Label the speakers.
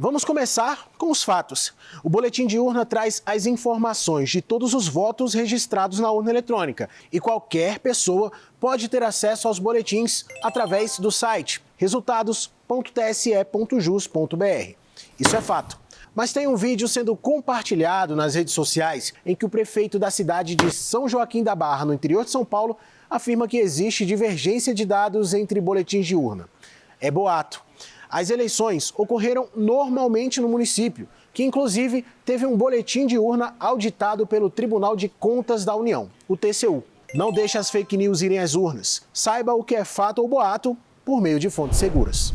Speaker 1: Vamos começar com os fatos. O boletim de urna traz as informações de todos os votos registrados na urna eletrônica e qualquer pessoa pode ter acesso aos boletins através do site resultados.tse.jus.br. Isso é fato. Mas tem um vídeo sendo compartilhado nas redes sociais em que o prefeito da cidade de São Joaquim da Barra, no interior de São Paulo, afirma que existe divergência de dados entre boletins de urna. É boato. As eleições ocorreram normalmente no município, que inclusive teve um boletim de urna auditado pelo Tribunal de Contas da União, o TCU. Não deixe as fake news irem às urnas. Saiba o que é fato ou boato por meio de fontes seguras.